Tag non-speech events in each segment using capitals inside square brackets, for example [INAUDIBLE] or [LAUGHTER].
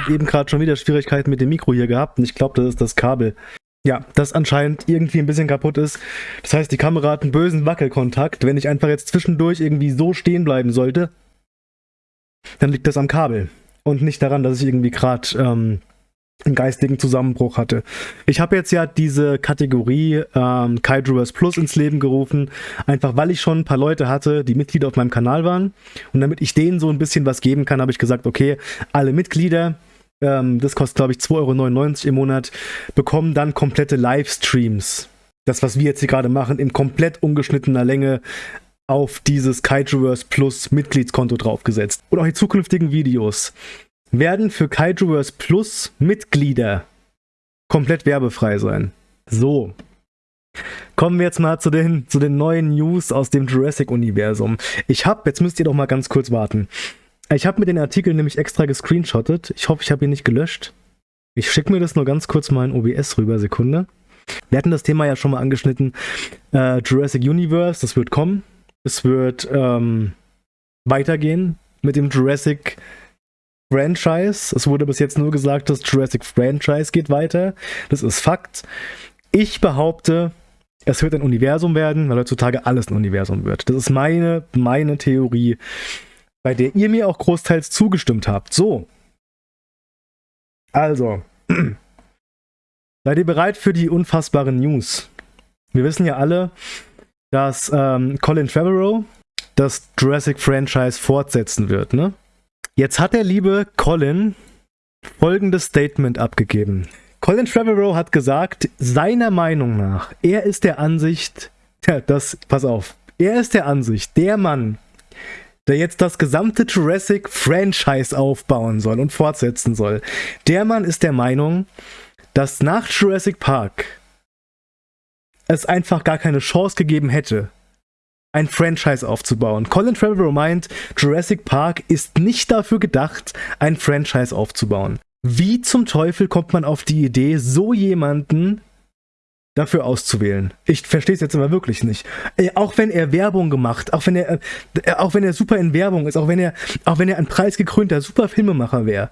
habe eben gerade schon wieder Schwierigkeiten mit dem Mikro hier gehabt und ich glaube, das ist das Kabel. Ja, das anscheinend irgendwie ein bisschen kaputt ist. Das heißt, die Kamera hat einen bösen Wackelkontakt. Wenn ich einfach jetzt zwischendurch irgendwie so stehen bleiben sollte, dann liegt das am Kabel und nicht daran, dass ich irgendwie gerade ähm, einen geistigen Zusammenbruch hatte. Ich habe jetzt ja diese Kategorie ähm, Kaidrovers Plus ins Leben gerufen, einfach weil ich schon ein paar Leute hatte, die Mitglieder auf meinem Kanal waren. Und damit ich denen so ein bisschen was geben kann, habe ich gesagt, okay, alle Mitglieder, ähm, das kostet glaube ich 2,99 Euro im Monat, bekommen dann komplette Livestreams. Das, was wir jetzt hier gerade machen, in komplett ungeschnittener Länge auf dieses Kaijuverse Plus Mitgliedskonto draufgesetzt. Und auch die zukünftigen Videos werden für Kaijuverse Plus Mitglieder komplett werbefrei sein. So. Kommen wir jetzt mal zu den, zu den neuen News aus dem Jurassic-Universum. Ich habe, jetzt müsst ihr doch mal ganz kurz warten. Ich habe mir den Artikel nämlich extra gescreenshottet. Ich hoffe, ich habe ihn nicht gelöscht. Ich schicke mir das nur ganz kurz mal in OBS rüber, Sekunde. Wir hatten das Thema ja schon mal angeschnitten. Äh, Jurassic Universe, das wird kommen. Es wird ähm, weitergehen mit dem Jurassic Franchise. Es wurde bis jetzt nur gesagt, das Jurassic Franchise geht weiter. Das ist Fakt. Ich behaupte, es wird ein Universum werden, weil heutzutage alles ein Universum wird. Das ist meine, meine Theorie, bei der ihr mir auch großteils zugestimmt habt. So. Also. [CLEARS THROAT] Seid ihr bereit für die unfassbaren News? Wir wissen ja alle, dass ähm, Colin Trevorrow das Jurassic Franchise fortsetzen wird, ne? Jetzt hat der liebe Colin folgendes Statement abgegeben. Colin Trevorrow hat gesagt, seiner Meinung nach, er ist der Ansicht, ja, das, pass auf, er ist der Ansicht, der Mann, der jetzt das gesamte Jurassic Franchise aufbauen soll und fortsetzen soll, der Mann ist der Meinung, dass nach Jurassic Park es einfach gar keine Chance gegeben hätte, ein Franchise aufzubauen. Colin Trevorrow meint, Jurassic Park ist nicht dafür gedacht, ein Franchise aufzubauen. Wie zum Teufel kommt man auf die Idee, so jemanden dafür auszuwählen? Ich verstehe es jetzt immer wirklich nicht. Äh, auch wenn er Werbung gemacht, auch wenn er, äh, auch wenn er super in Werbung ist, auch wenn er, auch wenn er ein preisgekrönter super Filmemacher wäre,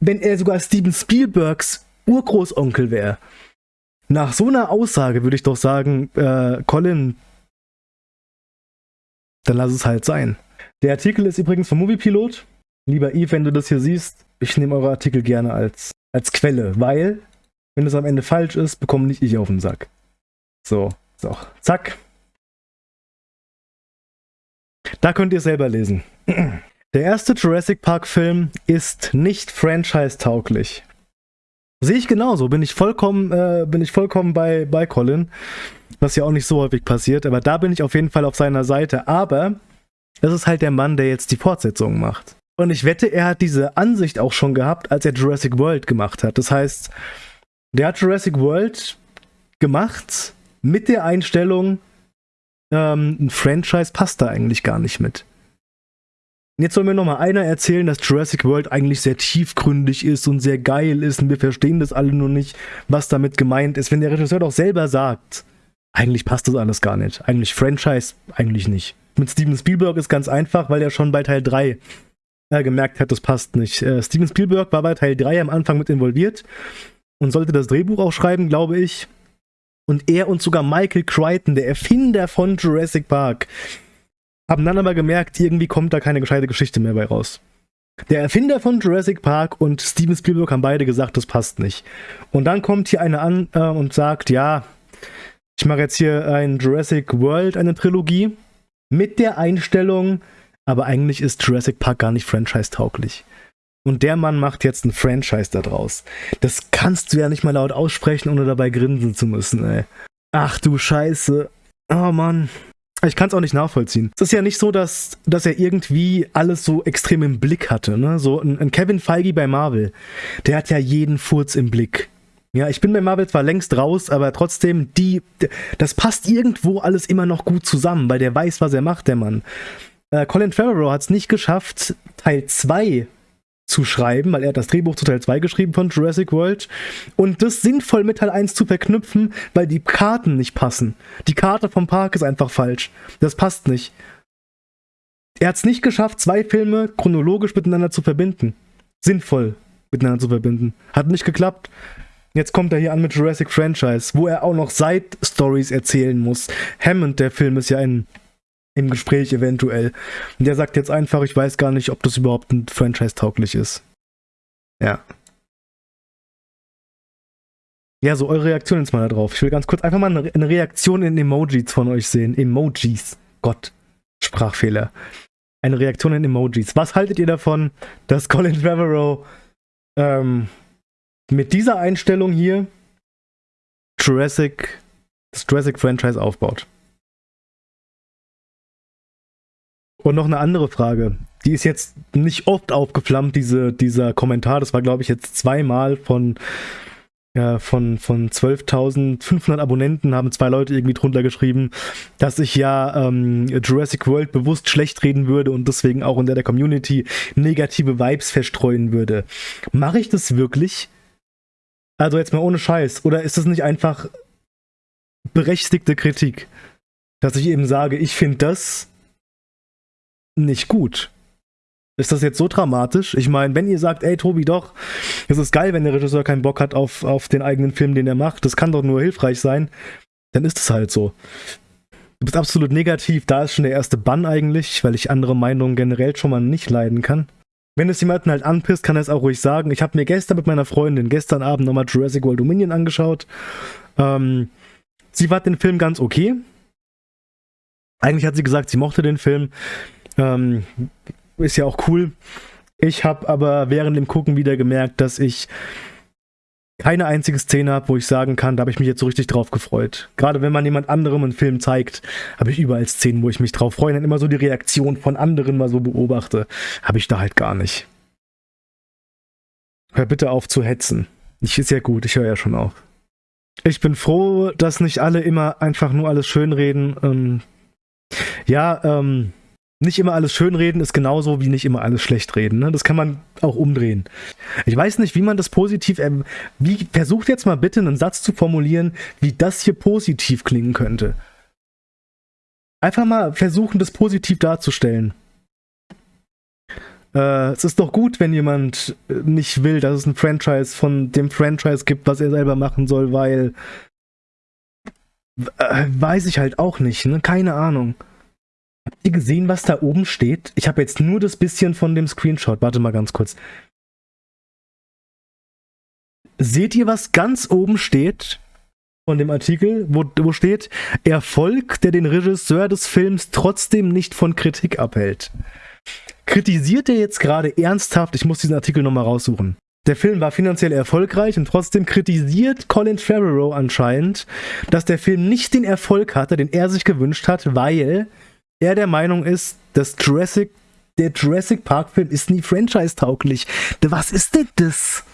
wenn er sogar Steven Spielbergs Urgroßonkel wäre, nach so einer Aussage würde ich doch sagen, äh, Colin, dann lass es halt sein. Der Artikel ist übrigens vom Moviepilot. Lieber Eve, wenn du das hier siehst, ich nehme eure Artikel gerne als, als Quelle, weil, wenn es am Ende falsch ist, bekomme nicht ich auf den Sack. So, so, zack. Da könnt ihr selber lesen. [CLEARS THROAT] Der erste Jurassic Park Film ist nicht franchise-tauglich. Sehe ich genauso, bin ich vollkommen, äh, bin ich vollkommen bei, bei Colin, was ja auch nicht so häufig passiert, aber da bin ich auf jeden Fall auf seiner Seite. Aber es ist halt der Mann, der jetzt die Fortsetzung macht. Und ich wette, er hat diese Ansicht auch schon gehabt, als er Jurassic World gemacht hat. Das heißt, der hat Jurassic World gemacht mit der Einstellung, ähm, ein Franchise passt da eigentlich gar nicht mit. Jetzt soll mir noch mal einer erzählen, dass Jurassic World eigentlich sehr tiefgründig ist und sehr geil ist und wir verstehen das alle nur nicht, was damit gemeint ist. Wenn der Regisseur doch selber sagt, eigentlich passt das alles gar nicht. Eigentlich Franchise, eigentlich nicht. Mit Steven Spielberg ist ganz einfach, weil er schon bei Teil 3 äh, gemerkt hat, das passt nicht. Äh, Steven Spielberg war bei Teil 3 am Anfang mit involviert und sollte das Drehbuch auch schreiben, glaube ich. Und er und sogar Michael Crichton, der Erfinder von Jurassic Park, haben dann aber gemerkt, irgendwie kommt da keine gescheite Geschichte mehr bei raus. Der Erfinder von Jurassic Park und Steven Spielberg haben beide gesagt, das passt nicht. Und dann kommt hier einer an äh, und sagt, ja, ich mache jetzt hier ein Jurassic World, eine Trilogie, mit der Einstellung, aber eigentlich ist Jurassic Park gar nicht franchise-tauglich. Und der Mann macht jetzt ein Franchise daraus. Das kannst du ja nicht mal laut aussprechen, ohne dabei grinsen zu müssen, ey. Ach du Scheiße. Oh Mann. Ich kann es auch nicht nachvollziehen. Es ist ja nicht so, dass, dass er irgendwie alles so extrem im Blick hatte. Ne? So ein, ein Kevin Feige bei Marvel, der hat ja jeden Furz im Blick. Ja, ich bin bei Marvel zwar längst raus, aber trotzdem, die, das passt irgendwo alles immer noch gut zusammen, weil der weiß, was er macht, der Mann. Äh, Colin Trevorrow hat es nicht geschafft, Teil 2 zu schreiben, weil er hat das Drehbuch zu Teil 2 geschrieben von Jurassic World und das sinnvoll mit Teil 1 zu verknüpfen, weil die Karten nicht passen. Die Karte vom Park ist einfach falsch. Das passt nicht. Er hat es nicht geschafft, zwei Filme chronologisch miteinander zu verbinden. Sinnvoll miteinander zu verbinden. Hat nicht geklappt. Jetzt kommt er hier an mit Jurassic Franchise, wo er auch noch Side-Stories erzählen muss. Hammond, der Film, ist ja in, im Gespräch eventuell. Und der sagt jetzt einfach, ich weiß gar nicht, ob das überhaupt ein Franchise-tauglich ist. Ja. Ja, so eure Reaktion jetzt mal darauf. Ich will ganz kurz einfach mal eine Reaktion in Emojis von euch sehen. Emojis. Gott. Sprachfehler. Eine Reaktion in Emojis. Was haltet ihr davon, dass Colin Trevorrow ähm, mit dieser Einstellung hier Jurassic, das Jurassic Franchise aufbaut? Und noch eine andere Frage. Die ist jetzt nicht oft aufgeflammt, diese, dieser Kommentar. Das war, glaube ich, jetzt zweimal von ja, von, von 12.500 Abonnenten haben zwei Leute irgendwie drunter geschrieben, dass ich ja ähm, Jurassic World bewusst schlecht reden würde und deswegen auch in der, der Community negative Vibes verstreuen würde. Mache ich das wirklich? Also jetzt mal ohne Scheiß. Oder ist das nicht einfach berechtigte Kritik? Dass ich eben sage, ich finde das nicht gut. Ist das jetzt so dramatisch? Ich meine, wenn ihr sagt, ey Tobi, doch, es ist geil, wenn der Regisseur keinen Bock hat auf, auf den eigenen Film, den er macht, das kann doch nur hilfreich sein, dann ist es halt so. Du bist absolut negativ, da ist schon der erste Bann eigentlich, weil ich andere Meinungen generell schon mal nicht leiden kann. Wenn es jemanden halt anpisst, kann er es auch ruhig sagen. Ich habe mir gestern mit meiner Freundin gestern Abend nochmal Jurassic World Dominion angeschaut. Ähm, sie fand den Film ganz okay. Eigentlich hat sie gesagt, sie mochte den Film. Ähm, ist ja auch cool. Ich habe aber während dem Gucken wieder gemerkt, dass ich keine einzige Szene habe, wo ich sagen kann, da habe ich mich jetzt so richtig drauf gefreut. Gerade wenn man jemand anderem einen Film zeigt, habe ich überall Szenen, wo ich mich drauf freue und dann immer so die Reaktion von anderen mal so beobachte. Habe ich da halt gar nicht. Hör bitte auf zu hetzen. Ich ist ja gut, ich höre ja schon auf. Ich bin froh, dass nicht alle immer einfach nur alles schönreden. Ähm, ja, ähm, nicht immer alles schönreden ist genauso wie nicht immer alles schlecht reden. Ne? Das kann man auch umdrehen. Ich weiß nicht, wie man das positiv. Ähm, wie, versucht jetzt mal bitte einen Satz zu formulieren, wie das hier positiv klingen könnte. Einfach mal versuchen, das positiv darzustellen. Äh, es ist doch gut, wenn jemand äh, nicht will, dass es ein Franchise von dem Franchise gibt, was er selber machen soll, weil. Äh, weiß ich halt auch nicht, ne? Keine Ahnung. Habt ihr gesehen, was da oben steht? Ich habe jetzt nur das bisschen von dem Screenshot. Warte mal ganz kurz. Seht ihr, was ganz oben steht von dem Artikel, wo, wo steht, Erfolg, der den Regisseur des Films trotzdem nicht von Kritik abhält? Kritisiert er jetzt gerade ernsthaft, ich muss diesen Artikel nochmal raussuchen. Der Film war finanziell erfolgreich und trotzdem kritisiert Colin Trevorrow anscheinend, dass der Film nicht den Erfolg hatte, den er sich gewünscht hat, weil er der Meinung ist, dass Jurassic, der Jurassic Park Film ist nie franchise-tauglich. Was ist denn das?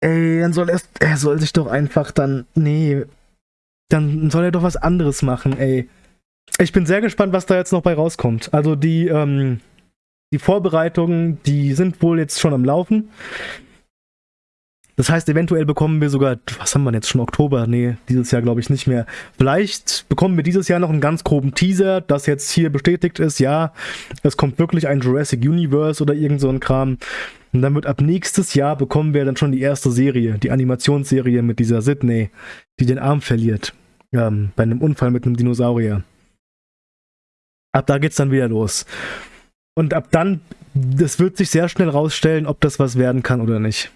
Ey, dann soll er, er soll sich doch einfach dann, nee, dann soll er doch was anderes machen, ey. Ich bin sehr gespannt, was da jetzt noch bei rauskommt. Also die, ähm, die Vorbereitungen, die sind wohl jetzt schon am Laufen. Das heißt, eventuell bekommen wir sogar, was haben wir jetzt schon Oktober? Nee, dieses Jahr glaube ich nicht mehr. Vielleicht bekommen wir dieses Jahr noch einen ganz groben Teaser, das jetzt hier bestätigt ist, ja, es kommt wirklich ein Jurassic Universe oder irgend so ein Kram. Und dann wird ab nächstes Jahr bekommen wir dann schon die erste Serie, die Animationsserie mit dieser Sydney, die den Arm verliert. Ähm, bei einem Unfall mit einem Dinosaurier. Ab da geht's dann wieder los. Und ab dann, das wird sich sehr schnell rausstellen, ob das was werden kann oder nicht.